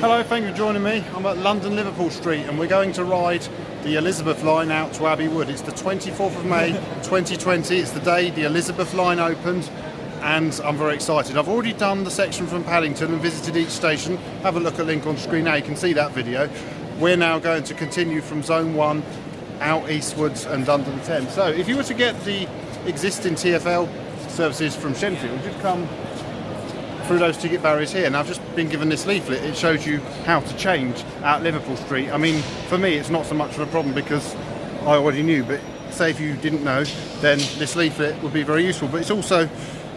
Hello, thank you for joining me. I'm at London Liverpool Street and we're going to ride the Elizabeth line out to Abbey Wood. It's the 24th of May 2020. It's the day the Elizabeth line opened and I'm very excited. I've already done the section from Paddington and visited each station. Have a look at the link on screen now, you can see that video. We're now going to continue from Zone 1 out eastwards and London 10. So if you were to get the existing TfL services from Shenfield, you'd come through those ticket barriers here and I've just been given this leaflet. It shows you how to change at Liverpool Street. I mean for me it's not so much of a problem because I already knew but say if you didn't know then this leaflet would be very useful. But it's also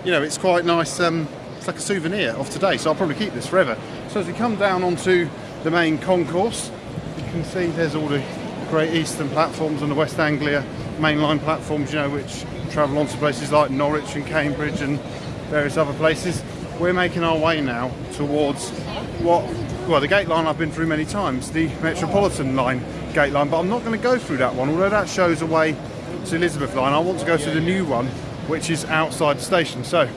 you know it's quite nice um, it's like a souvenir of today so I'll probably keep this forever. So as we come down onto the main concourse you can see there's all the Great Eastern platforms and the West Anglia mainline platforms you know which travel on to places like Norwich and Cambridge and various other places we're making our way now towards what, well, the gate line I've been through many times, the Metropolitan line gate line, but I'm not going to go through that one, although that shows a way to Elizabeth line. I want to go to the new one, which is outside the station. So,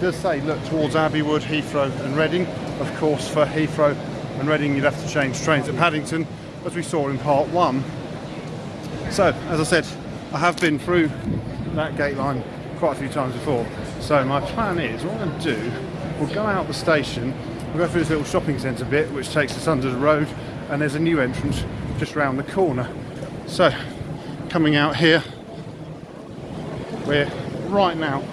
does say look towards Abbey Wood, Heathrow and Reading. Of course, for Heathrow and Reading, you'd have to change trains at Paddington, as we saw in part one. So, as I said, I have been through that gate line quite a few times before. So my plan is, what I'm going to do we'll go out the station, we'll go through this little shopping centre bit which takes us under the road and there's a new entrance just round the corner. So coming out here, we're right now,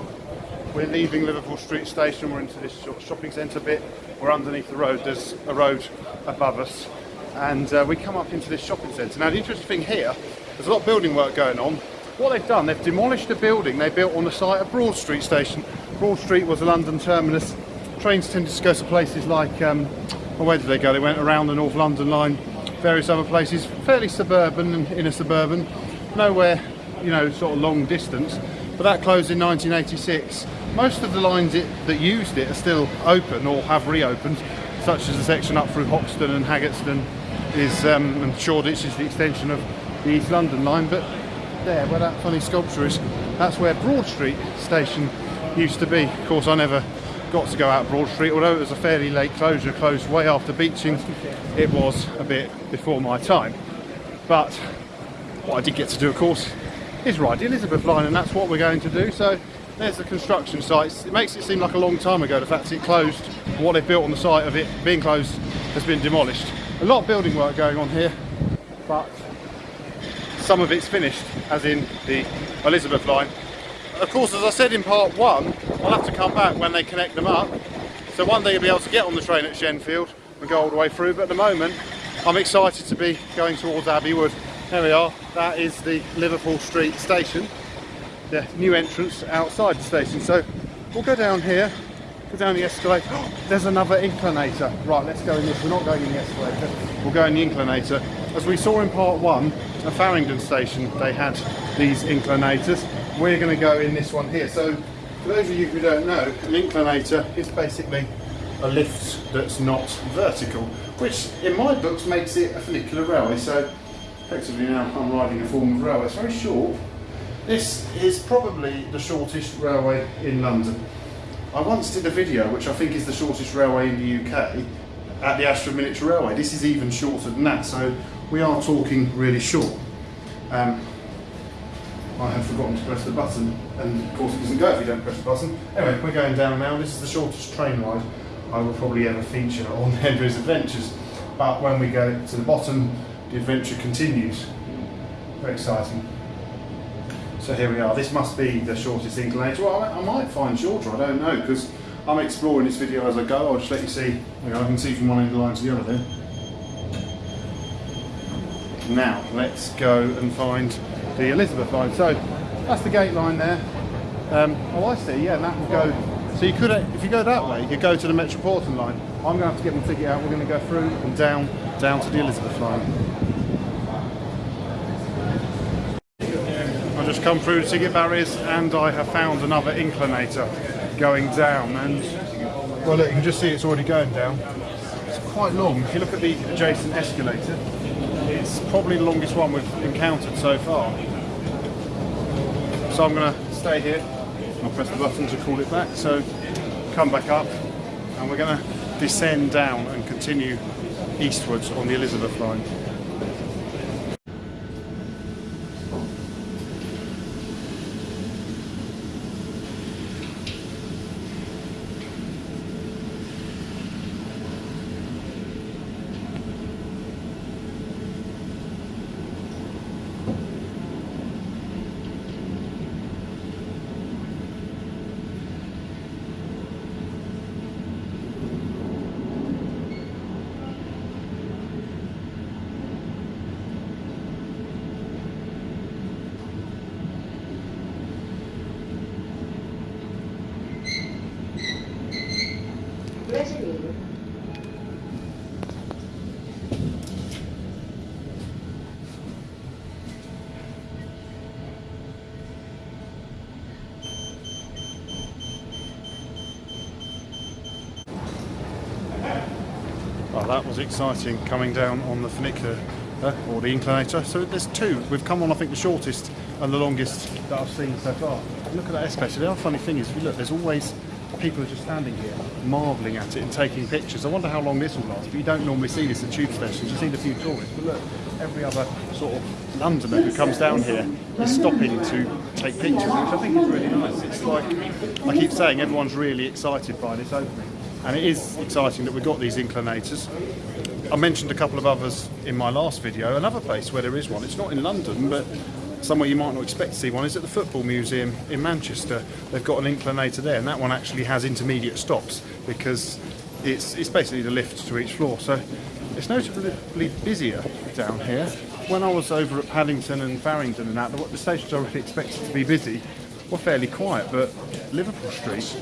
we're leaving Liverpool Street Station, we're into this shopping centre bit, we're underneath the road, there's a road above us and uh, we come up into this shopping centre. Now the interesting thing here, there's a lot of building work going on. What they've done, they've demolished a building they built on the site of Broad Street Station. Broad Street was a London terminus trains tended to go to places like, um, well, where did they go? They went around the North London line, various other places, fairly suburban and inner suburban, nowhere, you know, sort of long distance. But that closed in 1986. Most of the lines it, that used it are still open or have reopened, such as the section up through Hoxton and Haggerston is, um, and Shoreditch is the extension of the East London line. But there, where that funny sculpture is, that's where Broad Street station used to be. Of course, I never got to go out Broad Street, although it was a fairly late closure, closed way after Beeching, it was a bit before my time. But what I did get to do, of course, is ride the Elizabeth line, and that's what we're going to do. So there's the construction sites. It makes it seem like a long time ago, the fact it closed, what they've built on the site of it being closed has been demolished. A lot of building work going on here, but some of it's finished, as in the Elizabeth line, of course, as I said in part one, I'll have to come back when they connect them up. So one day you'll be able to get on the train at Shenfield and go all the way through. But at the moment, I'm excited to be going towards Abbey Wood. There we are. That is the Liverpool Street station. The new entrance outside the station. So we'll go down here, go down the escalator. There's another inclinator. Right, let's go in this. We're not going in the escalator. We'll go in the inclinator. As we saw in part one, at Farringdon station, they had these inclinators we're going to go in this one here. So for those of you who don't know, an inclinator is basically a lift that's not vertical, which in my books makes it a funicular railway. So effectively now I'm riding a form of railway. It's very short. This is probably the shortest railway in London. I once did a video, which I think is the shortest railway in the UK, at the Ashford Miniature Railway. This is even shorter than that, so we are talking really short. Um, I had forgotten to press the button and of course it doesn't go if you don't press the button. Anyway, we're going down now. This is the shortest train ride I will probably ever feature on Henry's Adventures. But when we go to the bottom, the adventure continues. Very exciting. So here we are. This must be the shortest inclinator. Well, I, might find shorter, I don't know, because I'm exploring this video as I go. I'll just let you see. I can see from one end of the line to the other there. Now, let's go and find the Elizabeth line. So that's the gate line there. Um, oh, I see. Yeah, that will go. So you could, if you go that way, you could go to the Metropolitan line. I'm going to have to get my ticket out. We're going to go through and down, down to the Elizabeth line. I've just come through the ticket barriers and I have found another inclinator going down. And well, look, you can just see it's already going down. It's quite long. If you look at the adjacent escalator, it's probably the longest one we've encountered so far. So I'm going to stay here. I'll press the button to call it back. So come back up and we're going to descend down and continue eastwards on the Elizabeth line. Was exciting coming down on the funicular uh, or the inclinator. So there's two. We've come on, I think, the shortest and the longest that I've seen so far. Look at that escalator. The other funny thing is, if you look, there's always people are just standing here, marvelling at it and taking pictures. I wonder how long this will last. But you don't normally see this at tube stations. You see the few tourists, but look, every other sort of Londoner who comes down here is stopping to take pictures, which I think is really nice. It's like I keep saying, everyone's really excited by this opening. And it is exciting that we've got these inclinators. I mentioned a couple of others in my last video. Another place where there is one, it's not in London, but somewhere you might not expect to see one, is at the Football Museum in Manchester. They've got an inclinator there, and that one actually has intermediate stops because it's, it's basically the lift to each floor. So it's notably busier down here. When I was over at Paddington and Farringdon and that, the stations I really expected to be busy were fairly quiet, but Liverpool Street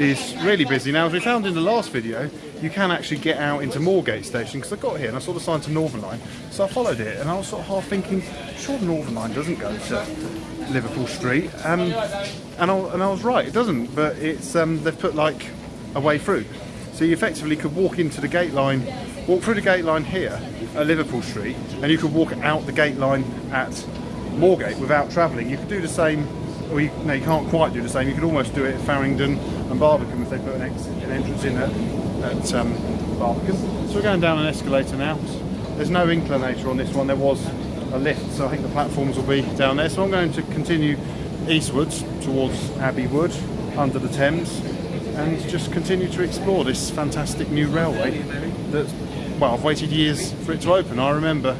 is really busy. Now, as we found in the last video, you can actually get out into Moorgate Station, because I got here and I saw the sign to Northern Line, so I followed it, and I was sort of half thinking, sure the Northern Line doesn't go to Liverpool Street, um, and, I, and I was right, it doesn't, but it's um, they've put like a way through. So you effectively could walk into the gate line, walk through the gate line here at Liverpool Street, and you could walk out the gate line at Moorgate without travelling. You could do the same, or you, no, you can't quite do the same. You could almost do it at Farringdon and Barbican if they put an, ex, an entrance in at, at um, Barbican. So we're going down an escalator now. There's no inclinator on this one. There was a lift, so I think the platforms will be down there. So I'm going to continue eastwards towards Abbey Wood under the Thames and just continue to explore this fantastic new railway that, well, I've waited years for it to open. I remember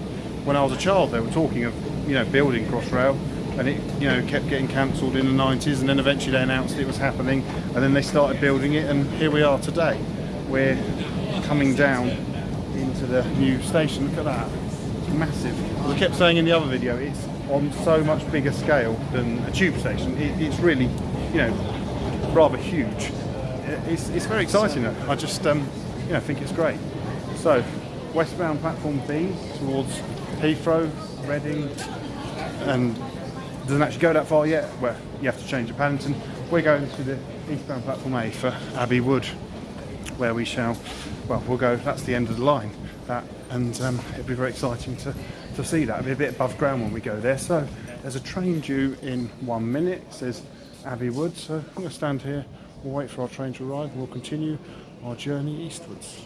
when I was a child they were talking of, you know, building Crossrail and it, you know, kept getting cancelled in the 90s and then eventually they announced it was happening and then they started building it and here we are today. We're coming down into the new station. Look at that. It's massive. As I kept saying in the other video, it's on so much bigger scale than a tube station. It, it's really, you know, rather huge. It's, it's very exciting though. I just, um, you know, think it's great. So, westbound platform B towards Heathrow, Reading, and doesn't actually go that far yet. Where you have to change at Paddington. We're going to the eastbound platform A for Abbey Wood, where we shall. Well, we'll go. That's the end of the line. That and um, it'll be very exciting to to see that. It'll be a bit above ground when we go there. So there's a train due in one minute. It says Abbey Wood. So I'm going to stand here. We'll wait for our train to arrive. We'll continue our journey eastwards.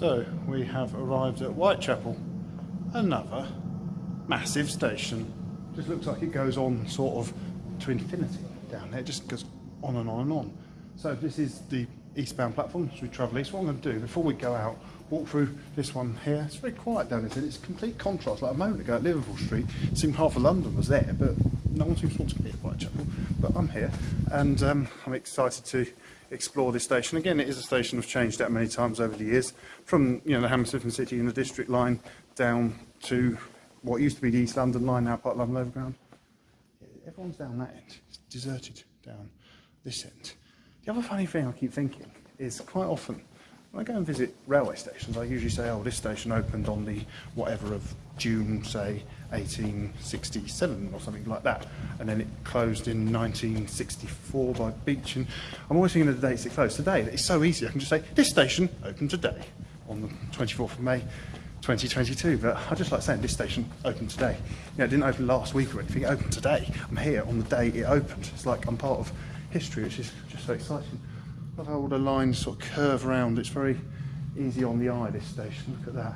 So we have arrived at Whitechapel, another massive station. Just looks like it goes on sort of to infinity down there. It just goes on and on and on. So this is the eastbound platform as we travel east. What I'm going to do before we go out, walk through this one here. It's very quiet down here. It's complete contrast. Like a moment ago at Liverpool Street, it seemed half of London was there, but no one seems to want to be at Whitechapel. But I'm here, and um, I'm excited to explore this station. Again, it is a station I've changed that many times over the years, from you know the Hammersmith and City and the District line down to what used to be the East London line, now part of London Overground. Everyone's down that end. It's deserted down this end. The other funny thing I keep thinking is quite often when I go and visit railway stations, I usually say, oh, this station opened on the whatever of June, say, 1867 or something like that. And then it closed in 1964 by Beach. And I'm always thinking of the dates it closed. Today, it's so easy. I can just say, this station opened today on the 24th of May. 2022, but I just like saying this station opened today. You know, it didn't open last week or anything, it opened today. I'm here on the day it opened. It's like I'm part of history, which is just so exciting. Love how all the lines sort of curve around. It's very easy on the eye, this station. Look at that.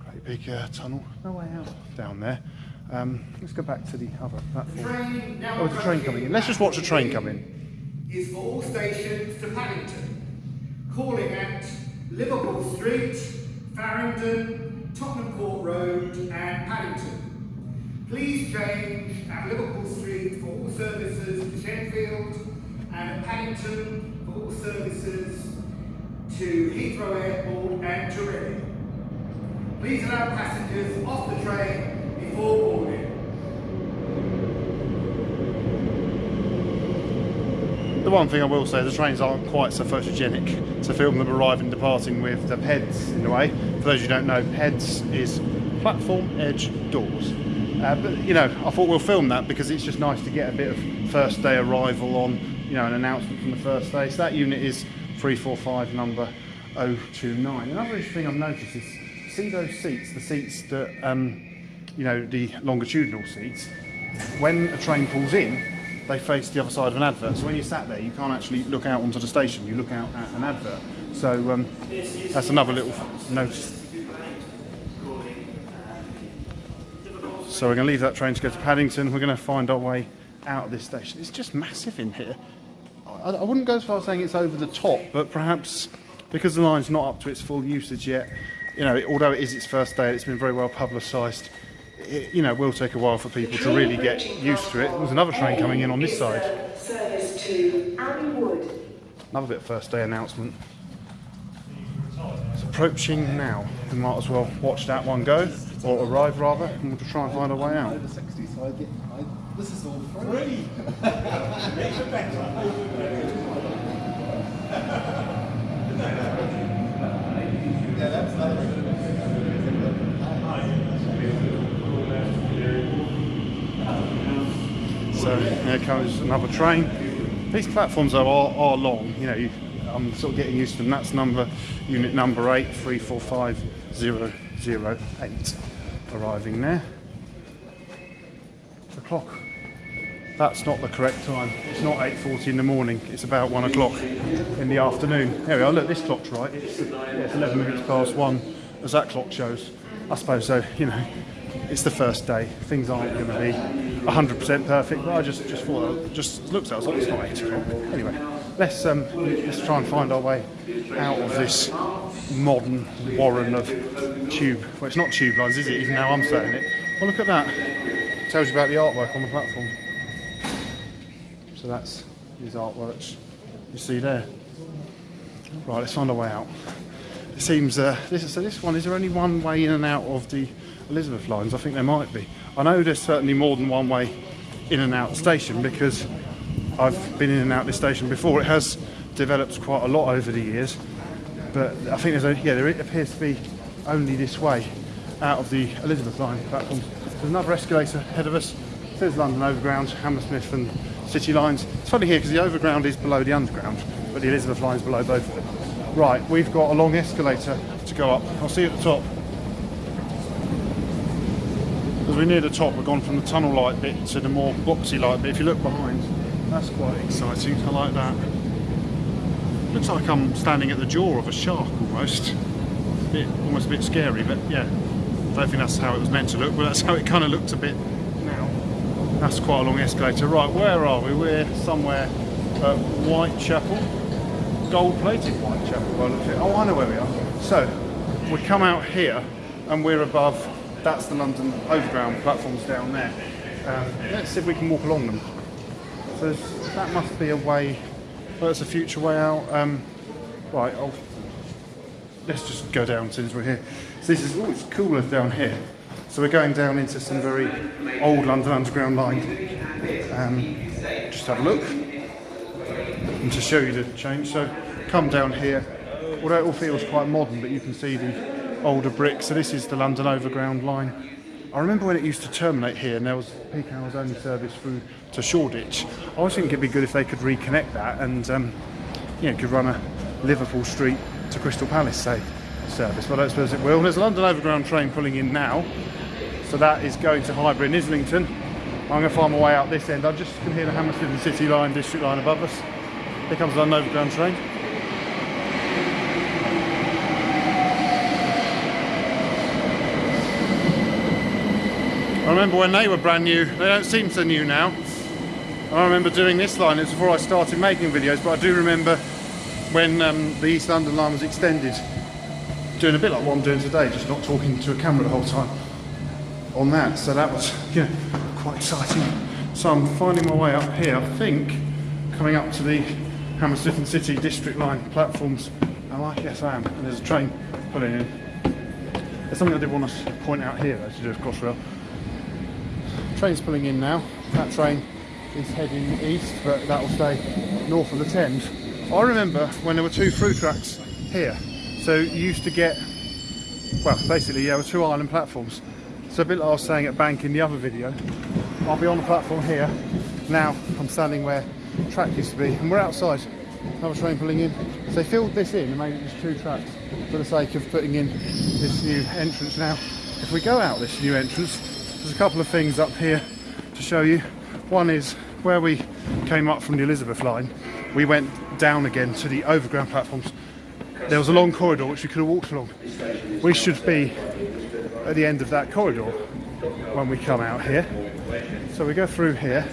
Great big uh, tunnel. No way out down there. Um, let's go back to the other platform. Train now Oh, there's a train coming in. Let's just watch the train come in. Is for all stations to Paddington, calling at Liverpool Street, Farringdon, Tottenham Court Road, and Paddington. Please change at Liverpool Street for all services to Shenfield, and at Paddington for all services to Heathrow Airport and to Reading. Please allow passengers off the train before boarding. The one thing I will say, the trains aren't quite so photogenic to film them arriving and departing with the PEDs in the way. For those who don't know, PEDs is platform edge doors. Uh, but you know, I thought we'll film that because it's just nice to get a bit of first day arrival on, you know, an announcement from the first day. So that unit is 345 number 029. Another thing I've noticed is see those seats, the seats that um, you know, the longitudinal seats, when a train pulls in, they face the other side of an advert. So when you're sat there, you can't actually look out onto the station. You look out at an advert. So um, that's another little notice. So we're going to leave that train to go to Paddington. We're going to find our way out of this station. It's just massive in here. I, wouldn't go as far as saying it's over the top, but perhaps because the line's not up to its full usage yet, you know, although it is its first day, it's been very well publicised. It, you know, will take a while for people to really get used to it. There's another train coming in on this side. Service to Wood. Another bit of first day announcement. It's approaching now. We might as well watch that one go, or arrive rather, and we'll try and find our way out. Over 60, so I get, I, this is all free. yeah, that's not So here comes another train. These platforms though are, are long. You know, you, I'm sort of getting used to them. That's number unit number eight three four five zero zero eight. Arriving there. The clock. That's not the correct time. It's not 8.40 in the morning. It's about 1 o'clock in the afternoon. There we are. Look, this clock's right. It's, it's 11 minutes past 1, as that clock shows. I suppose so, you know, it's the first day. Things aren't going to be 100% perfect, but I just, just thought, it just looks outside, it's not 8 o'clock. Anyway, let's, um, let's try and find our way out of this modern warren of tube. Well, it's not tube lines, is it, even now I'm saying it. Well, look at that. Tells you about the artwork on the platform. So that's his artworks you see there. Right, let's find our way out. It seems, uh, this, so this one, is there only one way in and out of the Elizabeth lines? I think there might be. I know there's certainly more than one way in and out station because I've been in and out this station before. It has developed quite a lot over the years, but I think there's a, yeah, there appears to be only this way out of the Elizabeth line platforms. There's another escalator ahead of us. Says London Overground, Hammersmith and City lines. It's funny here because the overground is below the underground, but the Elizabeth line is below both of them. Right, we've got a long escalator to go up. I'll see you at the top. As we're near the top, we've gone from the tunnel light bit to the more boxy light bit. If you look behind, that's quite exciting. I like that. Looks like I'm standing at the jaw of a shark almost. A bit, almost a bit scary, but yeah. Don't think that's how it was meant to look, but that's how it kind of looks a bit now. That's quite a long escalator. Right, where are we? We're somewhere at Whitechapel. Gold-plated Whitechapel. by. Oh, I know where we are. So, we come out here and we're above, that's the London Overground platforms down there. Um, let's see if we can walk along them. So that must be a way, well, that's a future way out. Um, right, I'll, let's just go down since we're here. So this is, oh, it's cooler down here. So we're going down into some very old London Underground line. Um, just have a look. And to show you the change, so come down here although it all feels quite modern, but you can see the older bricks. So this is the London Overground line. I remember when it used to terminate here and there was peak hours only service through to Shoreditch. I always think it'd be good if they could reconnect that and um, you know, could run a Liverpool Street to Crystal Palace, say, service. But I don't suppose it will. There's a London Overground train pulling in now. So that is going to Highbury and Islington. I'm going to find my way out this end. I just can hear the Hammersmith and City line, District line above us. Here comes the London Overground train. I remember when they were brand new, they don't seem so new now. I remember doing this line, it's before I started making videos, but I do remember when um, the East London line was extended, doing a bit like what I'm doing today, just not talking to a camera the whole time on that. So that was yeah, quite exciting. So I'm finding my way up here, I think, coming up to the Hammersmith and City District Line platforms. Am I? Yes, I am. And there's a train pulling in. There's something I did want to point out here, though, to do with Crossrail. Train's pulling in now. That train is heading east, but that will stay north of the Thames. I remember when there were two through tracks here. So you used to get, well, basically, there were two island platforms. So a bit like I was saying at Bank in the other video, I'll be on the platform here. Now I'm standing where track used to be, and we're outside. Another train pulling in. So they filled this in and made it just two tracks for the sake of putting in this new entrance. Now, if we go out this new entrance, there's a couple of things up here to show you. One is where we came up from the Elizabeth line, we went down again to the overground platforms. There was a long corridor which we could have walked along. We should be at the end of that corridor when we come out here. So we go through here.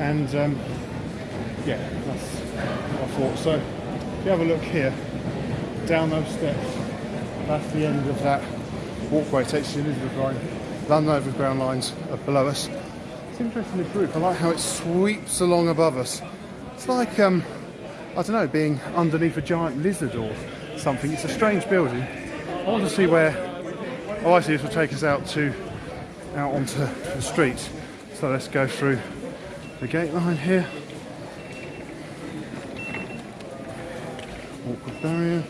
And um, yeah, that's I thought. So if you have a look here, down those steps, that's the end of that walkway, takes you to the Elizabeth line. London Overground lines are below us. It's interesting the group. I like how it sweeps along above us. It's like, um, I don't know, being underneath a giant lizard or something. It's a strange building. I want to see where, oh I see this will take us out to, out onto the street. So let's go through the gate line here. Awkward barrier.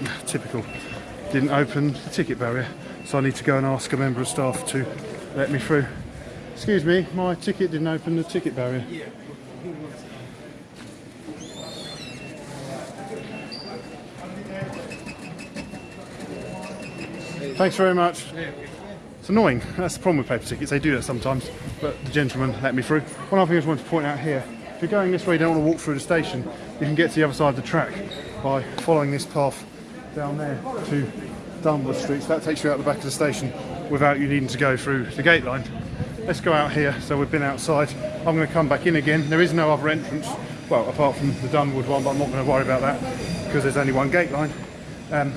Typical. Didn't open the ticket barrier, so I need to go and ask a member of staff to let me through. Excuse me, my ticket didn't open the ticket barrier. Thanks very much. It's annoying. That's the problem with paper tickets. They do that sometimes, but the gentleman let me through. One other thing I just wanted to point out here: if you're going this way, you don't want to walk through the station. You can get to the other side of the track by following this path down there to Durward Street. So that takes you out the back of the station without you needing to go through the gate line. Let's go out here. So we've been outside. I'm going to come back in again. There is no other entrance, well, apart from the Durward one, but I'm not going to worry about that because there's only one gate line. Um,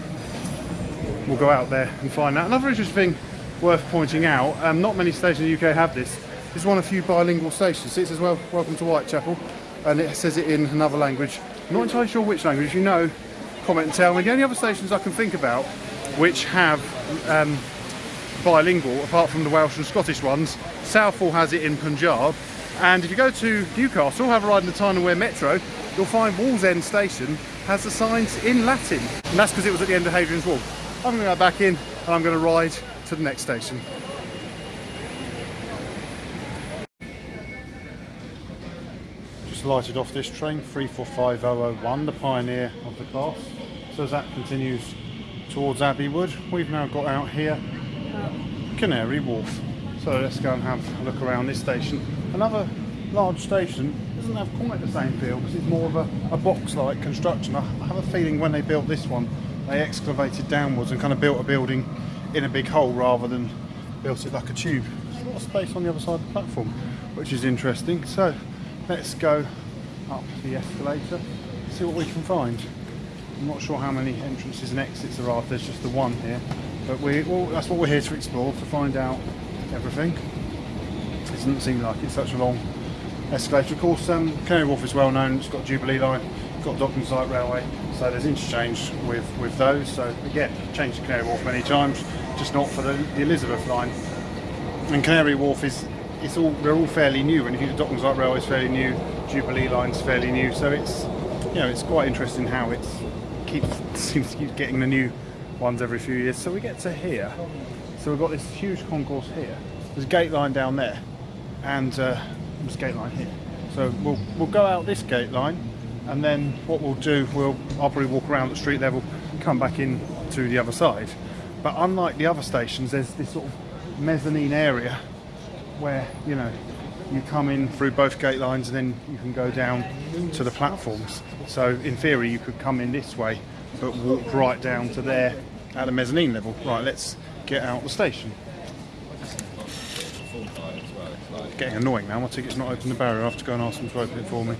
we'll go out there and find that. Another interesting thing worth pointing out, um, not many stations in the UK have this. Is one of the few bilingual stations. It says, well, welcome to Whitechapel, and it says it in another language. I'm not entirely sure which language. If you know, comment and tell me. The only other stations I can think about which have um, bilingual, apart from the Welsh and Scottish ones, Southall has it in Punjab, and if you go to Newcastle, have a ride in the Wear Metro, you'll find Wallsend Station has the signs in Latin, and that's because it was at the end of Hadrian's Wall. I'm going to go back in and I'm going to ride to the next station. Just lighted off this train, 345001, the pioneer of the class. So as that continues towards Abbey Wood, we've now got out here Canary Wharf. So let's go and have a look around this station. Another large station doesn't have quite the same feel because it's more of a, a box-like construction. I have a feeling when they built this one, they excavated downwards and kind of built a building in a big hole rather than built it like a tube. There's a lot of space on the other side of the platform, which is interesting. So let's go up the escalator, see what we can find. I'm not sure how many entrances and exits there are. There's just the one here, but we well, that's what we're here to explore to find out everything. It doesn't seem like it's such a long escalator. Of course, um, Canary Wharf is well known. It's got Jubilee Line, got Docklands Light Railway, so there's interchange with with those. So again, changed to Canary Wharf many times, just not for the, the Elizabeth line. And Canary Wharf is it's all they're all fairly new. And if you think Docklands Light Railway is fairly new, Jubilee line's fairly new, so it's you know it's quite interesting how it's keeps seems to keep getting the new ones every few years. So we get to here. So we've got this huge concourse here. There's a gate line down there, and uh, there's a gate line here. So we'll we'll go out this gate line, and then what we'll do, we'll I'll probably walk around at street level, come back in to the other side. But unlike the other stations, there's this sort of mezzanine area where you know you come in through both gate lines and then you can go down to the platforms. So in theory, you could come in this way, but walk right down to there at the mezzanine level. Right, let's get out the station. Getting annoying now. My ticket's not open the barrier. I have to go and ask them to open it for me.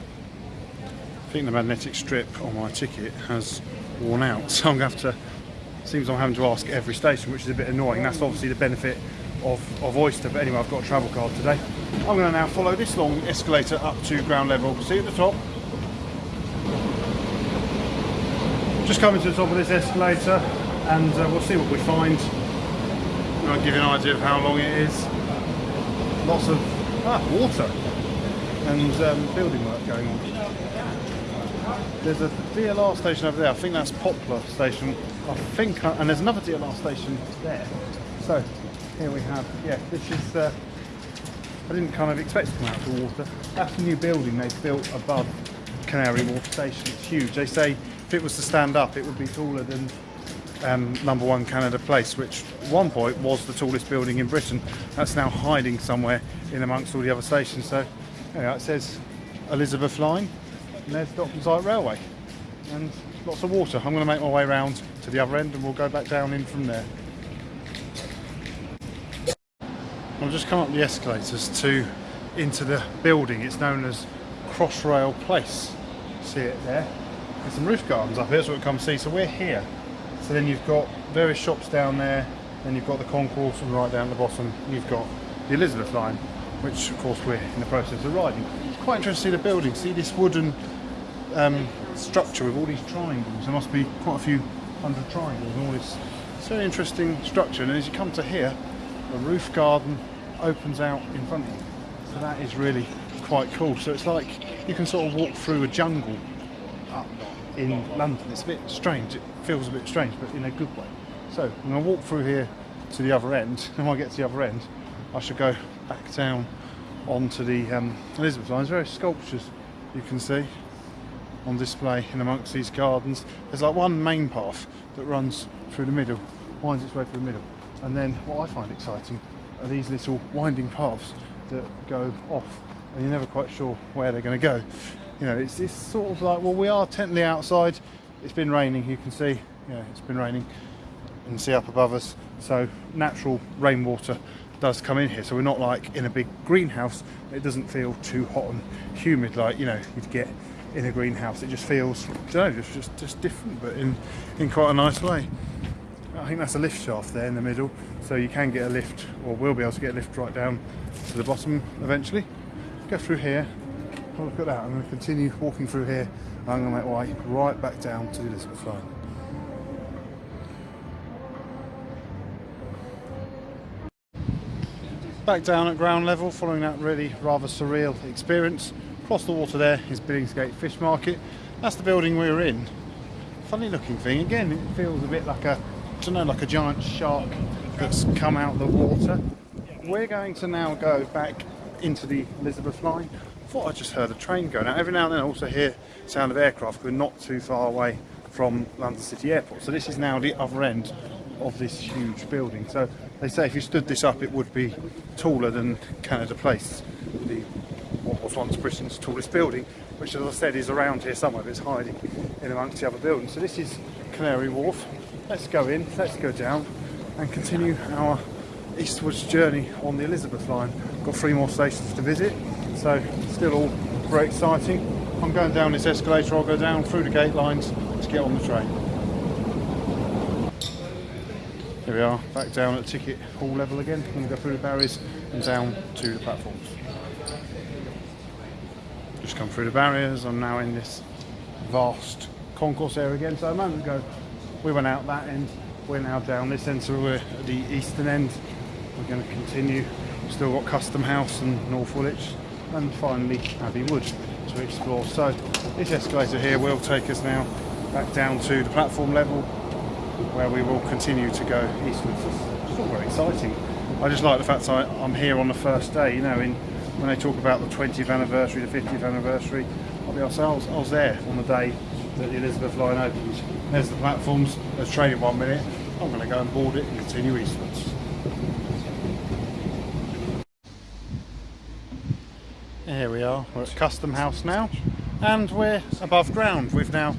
I think the magnetic strip on my ticket has worn out, so I'm going to have to. Seems I'm having to ask at every station, which is a bit annoying. That's obviously the benefit of, of Oyster. But anyway, I've got a travel card today. I'm going to now follow this long escalator up to ground level. See you at the top. Just coming to the top of this escalator, and uh, we'll see what we find. I'll give you an idea of how long it is. Lots of ah, water and um, building work going on. There's a DLR station over there. I think that's Poplar Station. I think, uh, and there's another DLR station there. So here we have, yeah, this is. Uh, I didn't kind of expect to come out to water. That's a new building they've built above Canary Wharf Station. It's huge. They say if it was to stand up, it would be taller than um, number one Canada Place, which at one point was the tallest building in Britain. That's now hiding somewhere in amongst all the other stations. So anyway, it says Elizabeth Line, and there's Docklands Light Railway, and lots of water. I'm going to make my way round to the other end, and we'll go back down in from there. I've just come up the escalators to into the building. It's known as Crossrail Place. See it there? Some roof gardens up here, what we come see. So we're here. So then you've got various shops down there, then you've got the concourse, and right down the bottom you've got the Elizabeth line, which of course we're in the process of riding. It's quite interesting to see the building. See this wooden um, structure with all these triangles. There must be quite a few hundred triangles and all this. It's very interesting structure. And as you come to here, the roof garden opens out in front of you. So that is really quite cool. So it's like you can sort of walk through a jungle up in London. It's a bit strange. It feels a bit strange, but in a good way. So I'm going to walk through here to the other end. And when I get to the other end, I should go back down onto the um, Elizabeth line. There's various sculptures you can see on display in amongst these gardens. There's like one main path that runs through the middle, winds its way through the middle. And then what I find exciting are these little winding paths that go off and you're never quite sure where they're going to go. You know, it's, it's sort of like, well, we are technically outside. It's been raining, you can see, yeah, it's been raining. Can see up above us. So natural rainwater does come in here. So we're not like in a big greenhouse. It doesn't feel too hot and humid like, you know, you'd get in a greenhouse. It just feels, I don't know, just, just, just different, but in, in quite a nice way. I think that's a lift shaft there in the middle, so you can get a lift, or will be able to get a lift right down to the bottom eventually. Go through here, a look at that. I'm going to continue walking through here, and I'm going to make my way right back down to Elizabeth line. Back down at ground level, following that really rather surreal experience. Across the water there is Billingsgate Fish Market. That's the building we were in. Funny looking thing. Again, it feels a bit like a, I don't know, like a giant shark that's come out of the water. We're going to now go back into the Elizabeth line. I thought I just heard a train going. Now, every now and then I also hear sound of aircraft. We're not too far away from London City Airport. So this is now the other end of this huge building. So they say if you stood this up, it would be taller than Canada Place, the what was once Britain's tallest building, which, as I said, is around here somewhere. But it's hiding in amongst the other buildings. So this is Canary Wharf. Let's go in. Let's go down and continue our eastwards journey on the Elizabeth line. Got three more stations to visit, so still all very exciting. I'm going down this escalator. I'll go down through the gate lines to get on the train. Here we are, back down at ticket hall level again. I'm going to go through the barriers and down to the platforms. Just come through the barriers. I'm now in this vast concourse area again. So a moment ago, we went out that end. We're now down this end, so we're at the eastern end. We're going to continue. Still got Custom House and North Woolwich, and finally Abbey Wood. to explore. So this escalator here will take us now back down to the platform level where we will continue to go eastwards. It's all very exciting. I just like the fact I, I'm here on the first day, you know, in when they talk about the 20th anniversary, the 50th anniversary, I'll be honest, I was, I was there on the day that the Elizabeth line opened. There's the platforms, there's train in one minute. I'm going to go and board it and continue eastwards. Here we are, we're at Custom House now, and we're above ground. We've now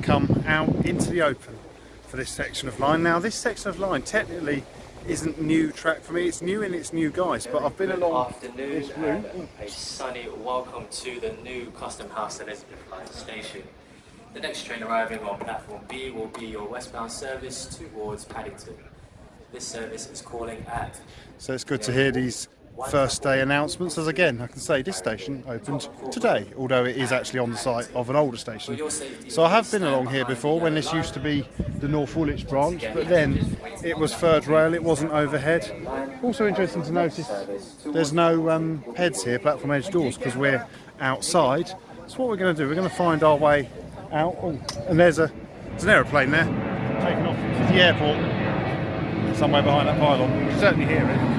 come out into the open for this section of line. Now, this section of line technically isn't new track for me, it's new in its new guise, but I've been along afternoon this route. a sunny welcome to the new Custom House Elizabeth Line station. The next train arriving on platform B will be your westbound service towards Paddington. This service is calling at So it's good to hear these first day announcements. As again, I can say this station opened today, although it is actually on the site of an older station. So I have been along here before when this used to be the North Woolwich branch, but then it was third rail, it wasn't overhead. Also interesting to notice there's no um, PEDs here, platform edge doors, because we're outside. So what we're going to do, we're going to find our way out. Oh, and there's a there's an aeroplane there, taking off to the airport, somewhere behind that pylon. You can certainly hear it.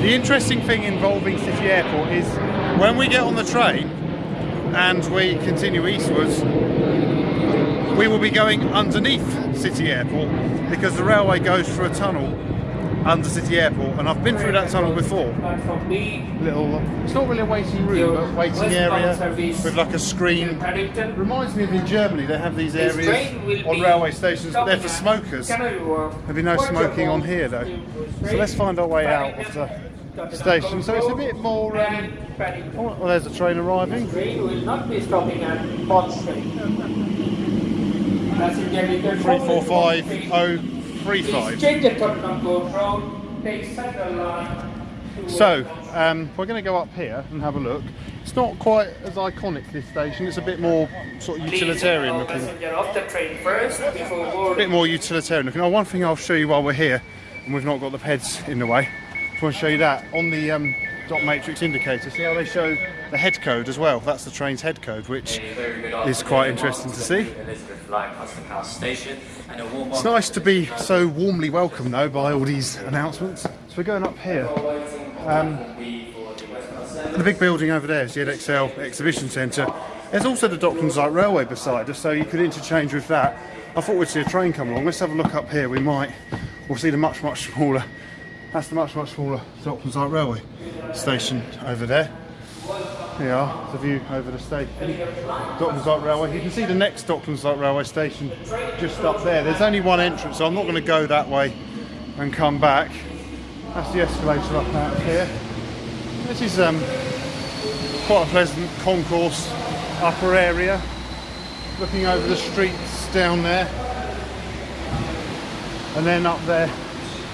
The interesting thing involving City Airport is when we get on the train and we continue eastwards, we will be going underneath City Airport because the railway goes through a tunnel under City Airport and I've been through that tunnel before. Little, it's not really a waiting room, but waiting area with like a screen. Reminds me of in Germany, they have these areas on railway stations, but they're for smokers. There'll be no smoking on here though. So let's find our way out of the station. So it's a bit more. Um, oh, well, there's a train arriving. Train will not be stopping at Bond Street. Three four five oh three five. change at Tottenham Court Road, take Central Line. So um, we're going to go up here and have a look. It's not quite as iconic this station. It's a bit more sort of utilitarian looking. Passenger off the train first before A bit more utilitarian looking. Oh, one thing I'll show you while we're here, and we've not got the PEDs in the way. Just want to show you that on the um, dot matrix indicator. See how they show the head code as well. That's the train's head code, which a very good is quite interesting to see. the Elizabeth Line Custom House station and a warm It's nice to be so warmly welcomed though by all these announcements. So we're going up here. Um, the big building over there is the ExCeL Exhibition Centre. There's also the Docklands Light Railway beside us, so you could interchange with that. I thought we'd see a train come along. Let's have a look up here. We might. We'll see the much, much smaller. That's the much, much smaller Docklands Light Railway station over there. Here are, the view over the station. Docklands Light Railway. You can see the next Docklands Light Railway station just up there. There's only one entrance, so I'm not going to go that way and come back. That's the escalator up out here. This is um, quite a pleasant concourse upper area. Looking over the streets down there. And then up there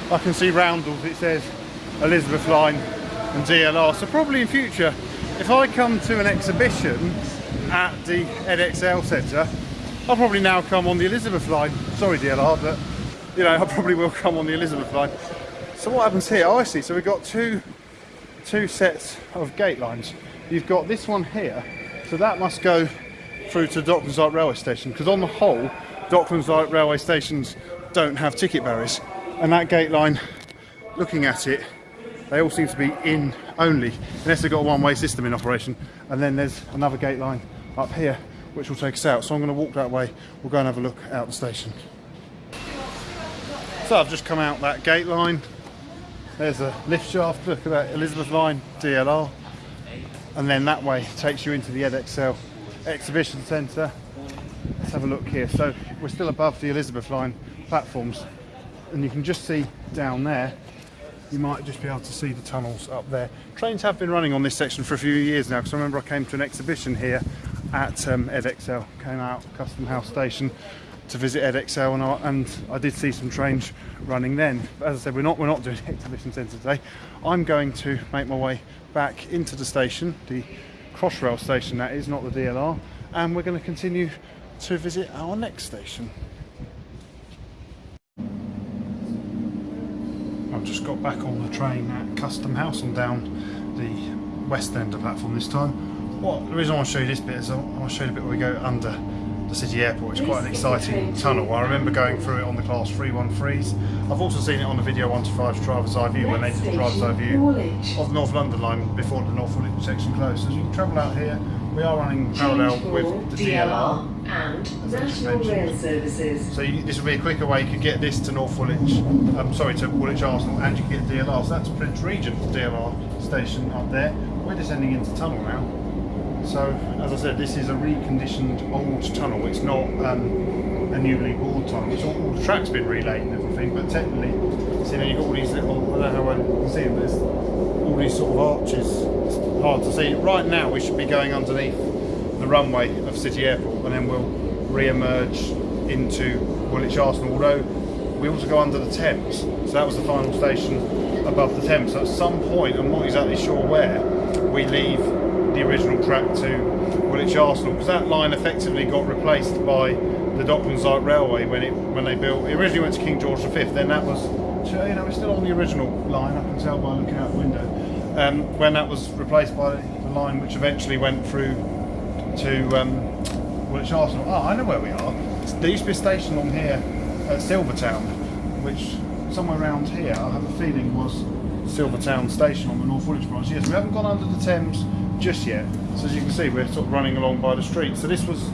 I can see roundels, it says Elizabeth Line and DLR. So probably in future, if I come to an exhibition at the ExCeL Centre, I'll probably now come on the Elizabeth Line. Sorry DLR, but you know, I probably will come on the Elizabeth Line. So what happens here? I see. So we've got two two sets of gate lines. You've got this one here, so that must go through to Docklands Light Railway Station because on the whole, Docklands Light Railway stations don't have ticket barriers, and that gate line, looking at it, they all seem to be in only, unless they've got a one-way system in operation. And then there's another gate line up here, which will take us out. So I'm going to walk that way. We'll go and have a look out the station. So I've just come out that gate line. There's a lift shaft, look at that, Elizabeth Line, DLR. And then that way takes you into the ExCeL Exhibition Centre. Let's have a look here. So we're still above the Elizabeth Line platforms. And you can just see down there, you might just be able to see the tunnels up there. Trains have been running on this section for a few years now, because I remember I came to an exhibition here at um, ExCeL, came out Custom House Station to visit ExCeL and I, and I did see some trains running then. But as I said, we're not we're not doing exhibition centre today. I'm going to make my way back into the station, the Crossrail station that is, not the DLR, and we're going to continue to visit our next station. Just got back on the train at Custom House and down the west end of the platform this time. what the reason I want to show you this bit is I want to show you the bit where we go under the city airport. It's quite an exciting tunnel. I remember going through it on the class 313s. I've also seen it on the video 125 driver's eye view when they did the driver's eye view of the North London line before the North Woolwich section closed. So as you can travel out here, we are running parallel with the DLR. And just National. Rail Services. So you, this would be a quicker way. You could get this to North Woolwich, um, sorry, to Woolwich Arsenal, and you can get DLR. So that's Prince Regent DLR station up there. We're descending into tunnel now. So as I said, this is a reconditioned old tunnel. It's not um, a newly bored tunnel. It's all, all the track's been relayed and everything, but technically, see now you've got all these little. I don't know how well you can see them. There's all these sort of arches. It's hard to see. Right now, we should be going underneath the runway of City Airport, and then we'll re-emerge into Woolwich Arsenal. Although we also go under the Thames, so that was the final station above the Thames. So at some point, I'm not exactly sure where, we leave the original track to Woolwich Arsenal because that line effectively got replaced by the Docklands Light Railway when it when they built. It originally went to King George V. Then that was you know it's still on the original line. I can tell by looking out the window. Um, when that was replaced by the line which eventually went through to um, Woolwich Arsenal. Oh, I know where we are. There used to be a station on here at Silvertown, which somewhere around here, I have a feeling was Silvertown Station on the North Woolwich branch. Yes, we haven't gone under the Thames just yet. So as you can see, we're sort of running along by the street. So this was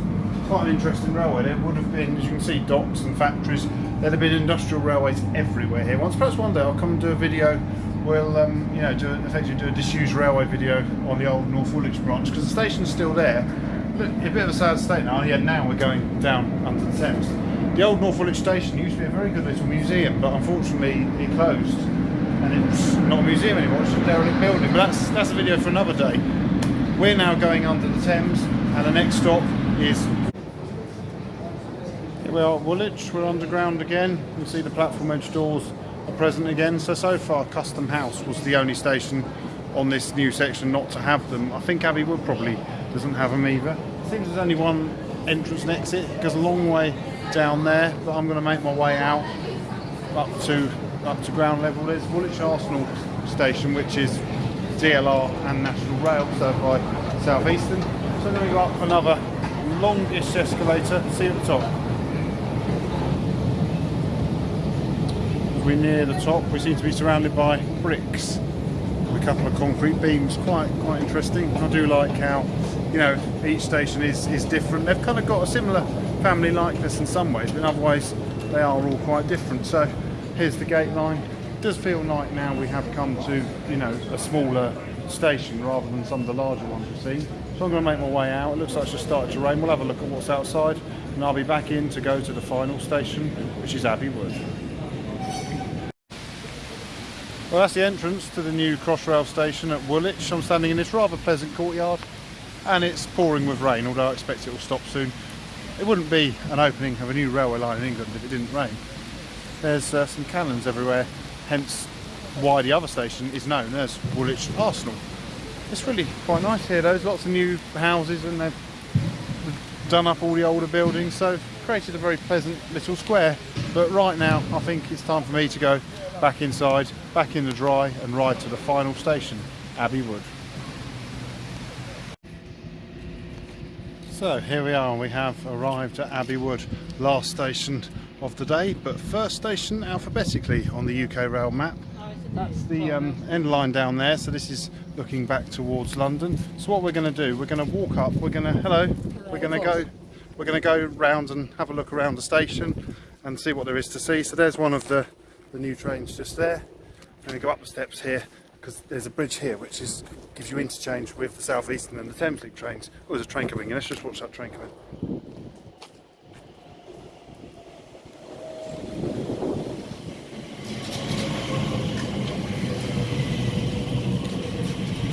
quite an interesting railway. There would have been, as you can see, docks and factories. There'd have been industrial railways everywhere here. Once, perhaps one day, I'll come and do a video. We'll, um, you know, do effectively do a disused railway video on the old North Woolwich branch because the station's still there. Look, a bit of a sad state now. Yeah, now we're going down under the Thames. The old North Woolwich station used to be a very good little museum, but unfortunately it closed, and it's not a museum anymore. It's a derelict building. But that's that's a video for another day. We're now going under the Thames, and the next stop is. Here we are at Woolwich. We're underground again. You see the platform edge doors are present again. So so far, Custom House was the only station on this new section not to have them. I think Abbey would probably doesn't have them either. Seems there's only one entrance and exit. It goes a long way down there, but I'm going to make my way out up to up to ground level. There's Woolwich Arsenal station, which is DLR and National Rail, served by South Eastern. So I'm going to go up another longish escalator. See you at the top. As we near the top, we seem to be surrounded by bricks with a couple of concrete beams. Quite quite interesting. I do like how you know each station is is different. They've kind of got a similar family likeness in some ways, but in other ways they are all quite different. So here's the gate line. It does feel like now we have come to you know a smaller station rather than some of the larger ones we've seen. So I'm going to make my way out. It looks like it's just started to rain. We'll have a look at what's outside, and I'll be back in to go to the final station, which is Abbey Wood. Well, that's the entrance to the new Crossrail station at Woolwich. I'm standing in this rather pleasant courtyard, and it's pouring with rain, although I expect it will stop soon. It wouldn't be an opening of a new railway line in England if it didn't rain. There's uh, some cannons everywhere, hence why the other station is known as Woolwich Arsenal. It's really quite nice here. though, There's lots of new houses, and they've done up all the older buildings, so created a very pleasant little square. But right now, I think it's time for me to go back inside, back in the dry, and ride to the final station, Abbey Wood. So here we are, we have arrived at Abbey Wood, last station of the day, but first station alphabetically on the UK rail map. That's the um, end line down there, so this is looking back towards London. So what we're going to do, we're going to walk up, we're going to, hello, we're going to go, we're going to go round and have a look around the station and see what there is to see. So there's one of the, the new trains just there. And we go up the steps here because there's a bridge here which is gives you interchange with the South Eastern and the Thameslink trains. Oh, there's a train coming in. Let's just watch that train come in.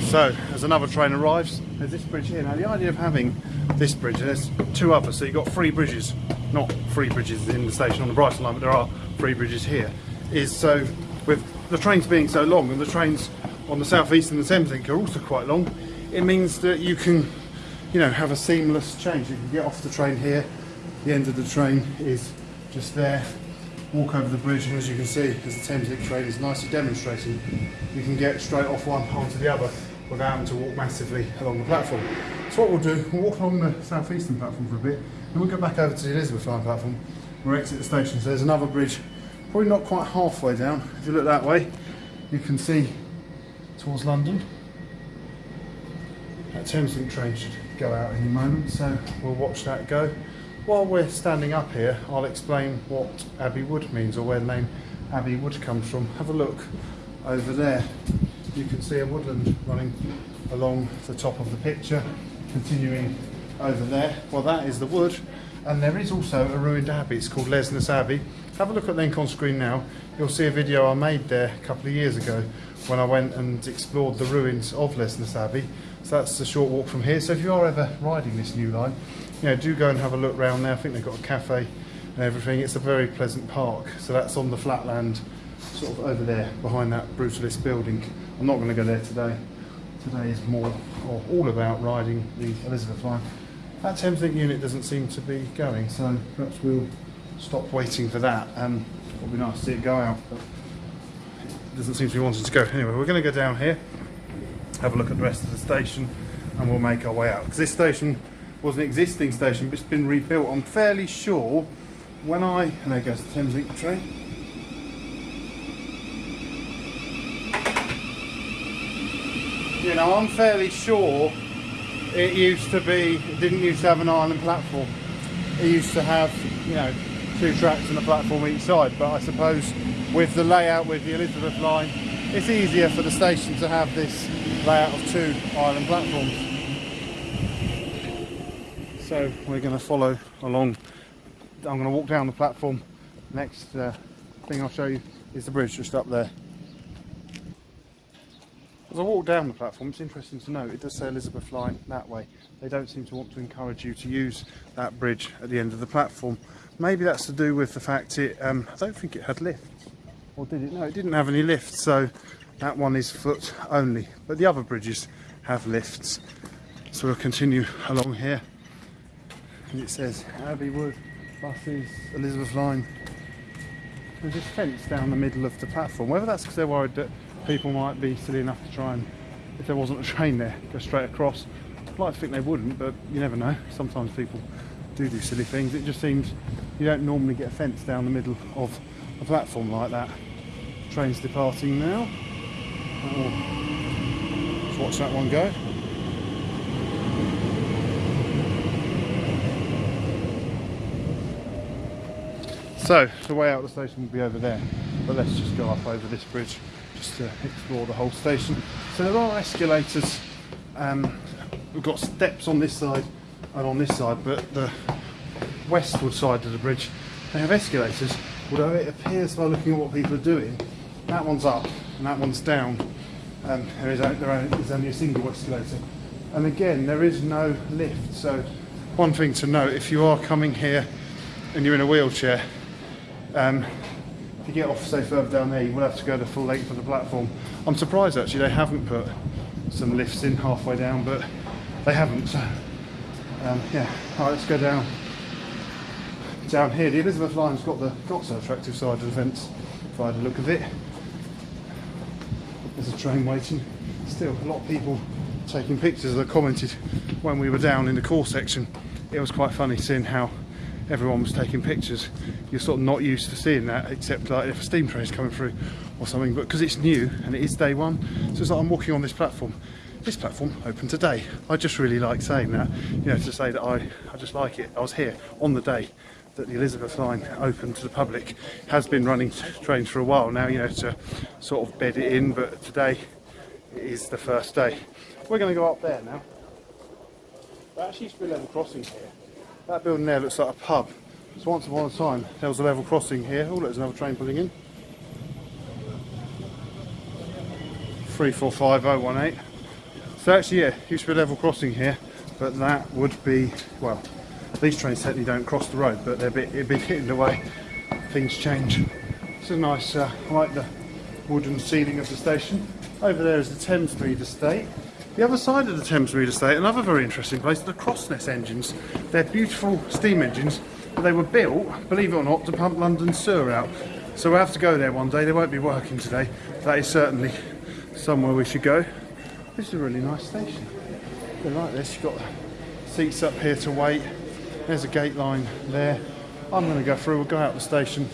So, as another train arrives, there's this bridge here. Now, the idea of having this bridge, and there's two others, so you've got three bridges, not three bridges in the station on the Brighton line, but there are three bridges here, is so with the trains being so long and the trains on the South East and the Thameslink are also quite long, it means that you can, you know, have a seamless change. You can get off the train here, the end of the train is just there, walk over the bridge, and as you can see, as the Thameslink train is nicely demonstrating, you can get straight off one onto the other without having to walk massively along the platform. So what we'll do, we'll walk along the southeastern platform for a bit, and we'll go back over to the Elizabeth line platform. We'll exit the station. So there's another bridge, probably not quite halfway down. If you look that way, you can see towards London. That Thameslink train should go out any moment, so we'll watch that go. While we're standing up here, I'll explain what Abbey Wood means or where the name Abbey Wood comes from. Have a look over there. You can see a woodland running along the top of the picture, continuing over there. Well, that is the wood, and there is also a ruined abbey. It's called Lesness Abbey. Have a look at the link on screen now. You'll see a video I made there a couple of years ago when I went and explored the ruins of Lesness Abbey. So that's a short walk from here. So if you are ever riding this new line, you know, do go and have a look round there. I think they've got a cafe and everything. It's a very pleasant park. So that's on the flatland, sort of over there, behind that brutalist building. I'm not going to go there today. Today is more, or all about riding the Elizabeth line. That Thameslink unit doesn't seem to be going, so perhaps we'll stop waiting for that. Um, it'll be nice to see it go out, but it doesn't seem to be wanting to go. Anyway, we're going to go down here, have a look at the rest of the station, and we'll make our way out. Because this station was an existing station, but it's been rebuilt. I'm fairly sure when I, and there goes the Thames Thameslink train. You know, I'm fairly sure it used to be, it didn't used to have an island platform. It used to have, you know, two tracks and a platform each side. But I suppose with the layout with the Elizabeth line, it's easier for the station to have this layout of two island platforms. So we're going to follow along. I'm going to walk down the platform. Next uh, thing I'll show you is the bridge just up there. As I walk down the platform, it's interesting to note it does say Elizabeth Line that way. They don't seem to want to encourage you to use that bridge at the end of the platform. Maybe that's to do with the fact it, um, I don't think it had lifts. Or did it? No, it didn't have any lifts, so that one is foot only. But the other bridges have lifts. So we'll continue along here. And it says Abbey Wood, buses, Elizabeth Line. There's this fence down the middle of the platform. Whether that's because they're worried that people might be silly enough to try and, if there wasn't a train there, go straight across. I'd like to think they wouldn't, but you never know. Sometimes people do do silly things. It just seems you don't normally get a fence down the middle of a platform like that. Train's departing now. Oh, let's watch that one go. So the way out of the station will be over there, but let's just go up over this bridge just to explore the whole station. So there are escalators. Um, we've got steps on this side and on this side, but the westward side of the bridge they have escalators. Although it appears by looking at what people are doing, that one's up and that one's down. Um, there, is, there is only a single escalator, and again there is no lift. So one thing to note: if you are coming here and you're in a wheelchair, um, if you get off, say, further down there, you will have to go the full length of the platform. I'm surprised actually they haven't put some lifts in halfway down, but they haven't. So, um, yeah, all right, let's go down. Down here, the Elizabeth line's got the not so attractive side of the fence, if I had a look of it. There's a train waiting. Still, a lot of people taking pictures. I commented when we were down in the core section. It was quite funny seeing how everyone was taking pictures. You're sort of not used to seeing that, except like if a steam train's coming through or something. But because it's new and it is day one, so it's like I'm walking on this platform. This platform open today. I just really like saying that, you know, to say that I, I just like it. I was here on the day that the Elizabeth line open to the public. Has been running trains for a while now, you know, to sort of bed it in. But today is the first day. We're going to go up there now. There actually used to be a level crossing here. That building there looks like a pub. So once upon a time there was a level crossing here. Oh, there's another train pulling in. 345018. So actually, yeah, used to be a level crossing here, but that would be, well, these trains certainly don't cross the road, but they're a bit, a bit hidden the way things change. It's a nice, uh, I like the wooden ceiling of the station. Over there is the Thames Thamesmead estate. The other side of the Thames Thamesmead estate, another very interesting place, the Crossness engines. They're beautiful steam engines, but they were built, believe it or not, to pump London sewer out. So we'll have to go there one day. They won't be working today. That is certainly somewhere we should go. This is a really nice station. I like this. You've got seats up here to wait. There's a gate line there. I'm going to go through. We'll go out the station,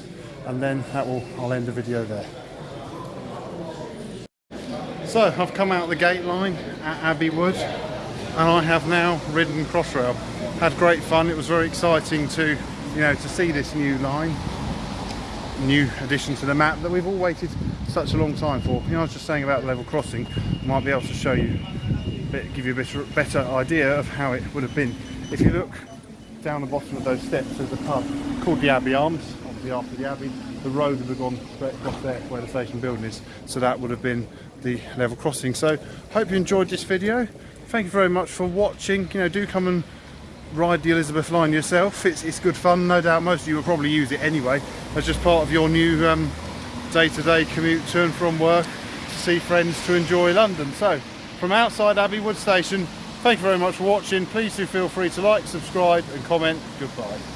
and then that will. I'll end the video there. So I've come out the gate line at Abbey Wood, and I have now ridden Crossrail. Had great fun. It was very exciting to, you know, to see this new line new addition to the map that we've all waited such a long time for. You know, I was just saying about level crossing, I might be able to show you, give you a better, better idea of how it would have been. If you look down the bottom of those steps, there's a pub called the Abbey Arms, obviously after the Abbey. The road would have gone straight across there where the station building is, so that would have been the level crossing. So, hope you enjoyed this video. Thank you very much for watching. You know, do come and ride the Elizabeth line yourself. It's, it's good fun, no doubt most of you will probably use it anyway as just part of your new um, day-to-day commute to and from work to see friends to enjoy London. So from outside Abbey Wood Station, thank you very much for watching. Please do feel free to like, subscribe and comment. Goodbye.